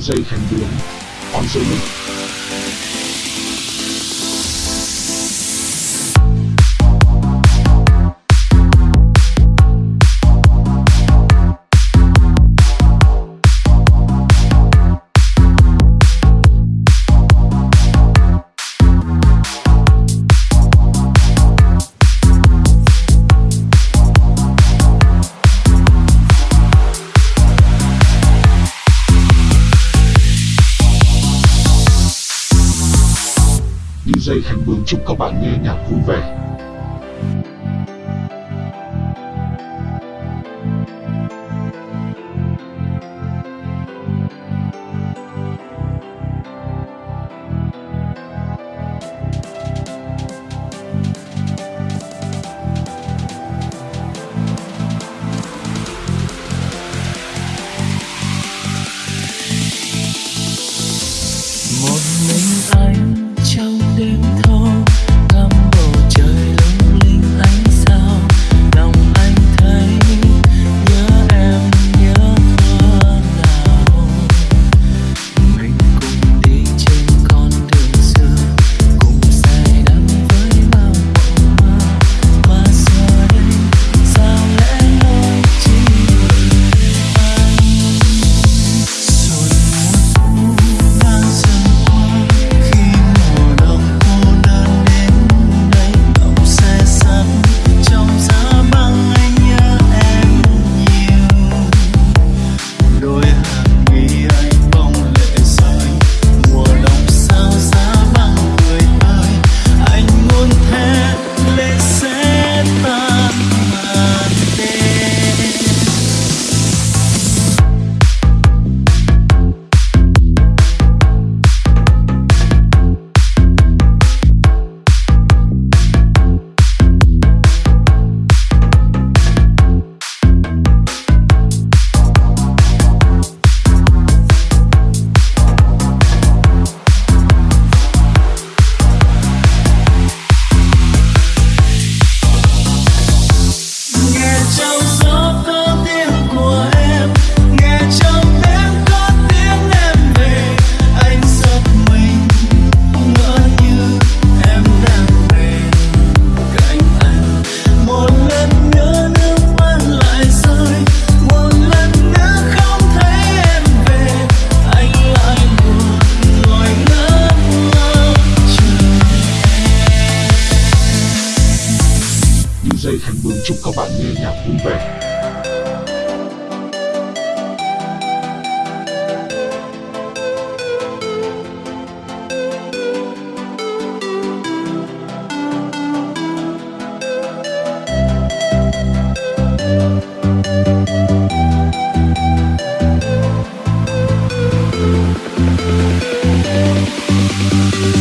Sensation Bloom on Salute. dây khánh bướng chúc các bạn nghe nhạc vui vẻ. thân mến chúc các bạn nghe nhạc vui vẻ We'll be.